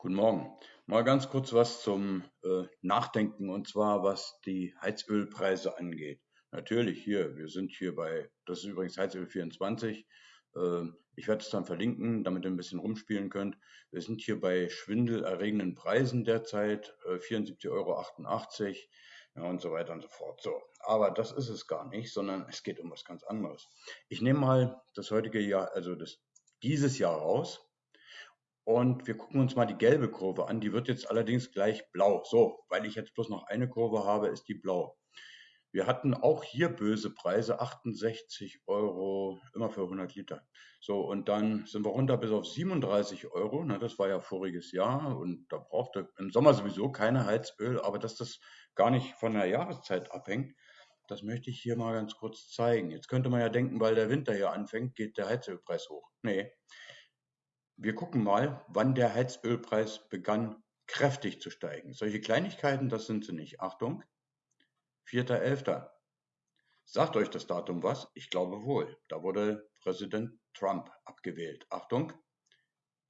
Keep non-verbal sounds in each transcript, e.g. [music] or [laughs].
Guten Morgen. Mal ganz kurz was zum äh, Nachdenken und zwar was die Heizölpreise angeht. Natürlich hier, wir sind hier bei, das ist übrigens Heizöl 24. Äh, ich werde es dann verlinken, damit ihr ein bisschen rumspielen könnt. Wir sind hier bei schwindelerregenden Preisen derzeit, äh, 74,88 Euro ja, und so weiter und so fort. So, aber das ist es gar nicht, sondern es geht um was ganz anderes. Ich nehme mal das heutige Jahr, also das, dieses Jahr raus und wir gucken uns mal die gelbe Kurve an. Die wird jetzt allerdings gleich blau. So, weil ich jetzt bloß noch eine Kurve habe, ist die blau. Wir hatten auch hier böse Preise, 68 Euro immer für 100 Liter. So, und dann sind wir runter bis auf 37 Euro. Na, das war ja voriges Jahr und da brauchte im Sommer sowieso keine Heizöl, aber dass das gar nicht von der Jahreszeit abhängt, das möchte ich hier mal ganz kurz zeigen. Jetzt könnte man ja denken, weil der Winter hier anfängt, geht der Heizölpreis hoch. Nee, wir gucken mal, wann der Heizölpreis begann kräftig zu steigen. Solche Kleinigkeiten, das sind sie nicht. Achtung, 4.11. Sagt euch das Datum was? Ich glaube wohl. Da wurde Präsident Trump abgewählt. Achtung,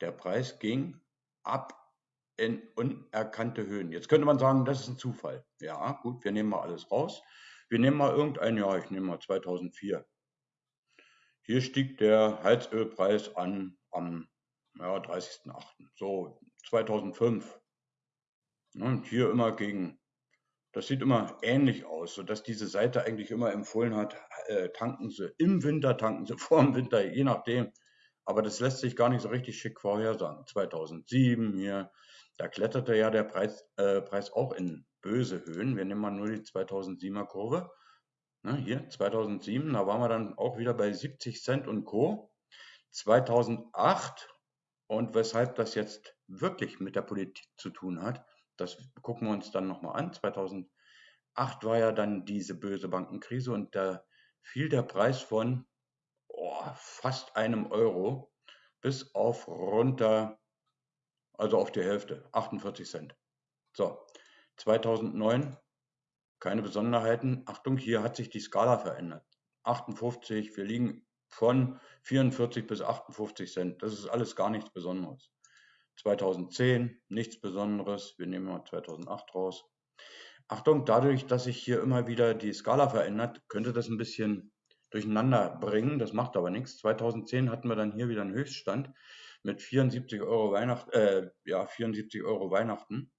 der Preis ging ab in unerkannte Höhen. Jetzt könnte man sagen, das ist ein Zufall. Ja, gut, wir nehmen mal alles raus. Wir nehmen mal irgendein Jahr, ich nehme mal 2004. Hier stieg der Heizölpreis an am ja, 30.08. So 2005. Ne, und hier immer gegen, das sieht immer ähnlich aus, sodass diese Seite eigentlich immer empfohlen hat, äh, tanken Sie im Winter, tanken Sie [laughs] vor dem Winter, je nachdem. Aber das lässt sich gar nicht so richtig schick vorhersagen. 2007 hier, da kletterte ja der Preis, äh, Preis auch in böse Höhen. Wir nehmen mal nur die 2007er Kurve. Ne, hier 2007, da waren wir dann auch wieder bei 70 Cent und Co. 2008 und weshalb das jetzt wirklich mit der Politik zu tun hat, das gucken wir uns dann nochmal an. 2008 war ja dann diese böse Bankenkrise und da fiel der Preis von oh, fast einem Euro bis auf runter, also auf die Hälfte, 48 Cent. So, 2009 keine Besonderheiten. Achtung, hier hat sich die Skala verändert. 58, wir liegen von 44 bis 58 Cent. Das ist alles gar nichts Besonderes. 2010 nichts Besonderes. Wir nehmen mal 2008 raus. Achtung, dadurch, dass sich hier immer wieder die Skala verändert, könnte das ein bisschen durcheinander bringen. Das macht aber nichts. 2010 hatten wir dann hier wieder einen Höchststand mit 74 Euro Weihnachten, äh, ja, 74 Euro Weihnachten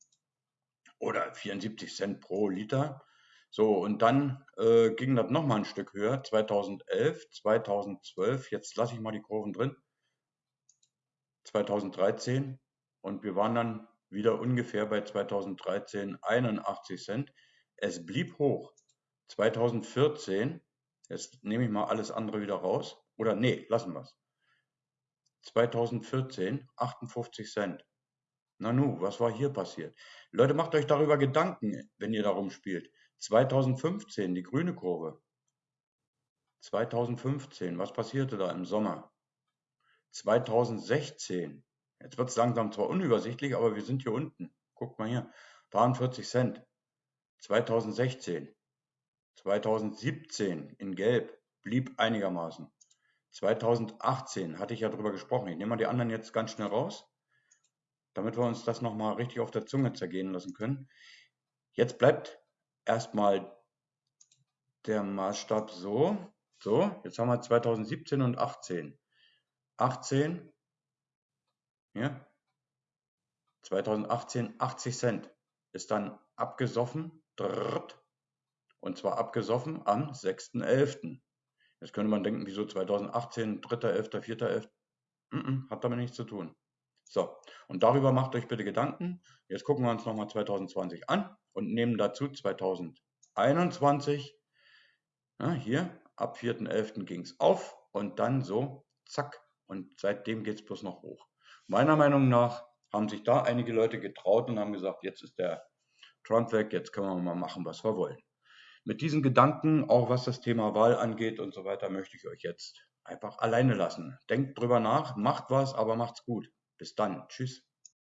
oder 74 Cent pro Liter. So, und dann äh, ging das nochmal ein Stück höher, 2011, 2012, jetzt lasse ich mal die Kurven drin, 2013 und wir waren dann wieder ungefähr bei 2013 81 Cent. Es blieb hoch. 2014, jetzt nehme ich mal alles andere wieder raus, oder nee, lassen wir es. 2014 58 Cent. Nanu, was war hier passiert? Leute, macht euch darüber Gedanken, wenn ihr darum spielt. 2015, die grüne Kurve. 2015, was passierte da im Sommer? 2016, jetzt wird es langsam zwar unübersichtlich, aber wir sind hier unten. Guckt mal hier, 43 Cent. 2016, 2017 in Gelb, blieb einigermaßen. 2018 hatte ich ja drüber gesprochen. Ich nehme mal die anderen jetzt ganz schnell raus, damit wir uns das nochmal richtig auf der Zunge zergehen lassen können. Jetzt bleibt erstmal der Maßstab so. So, jetzt haben wir 2017 und 18. 18, ja, 2018 80 Cent ist dann abgesoffen, und zwar abgesoffen am 6.11. Jetzt könnte man denken, wieso 2018, 3.11., 4.11. Hat damit nichts zu tun. So, und darüber macht euch bitte Gedanken. Jetzt gucken wir uns nochmal 2020 an und nehmen dazu 2021. Ja, hier, ab 4.11. ging es auf und dann so, zack, und seitdem geht es bloß noch hoch. Meiner Meinung nach haben sich da einige Leute getraut und haben gesagt, jetzt ist der Trump weg, jetzt können wir mal machen, was wir wollen. Mit diesen Gedanken, auch was das Thema Wahl angeht und so weiter, möchte ich euch jetzt einfach alleine lassen. Denkt drüber nach, macht was, aber macht's gut. Bis dann. Tschüss.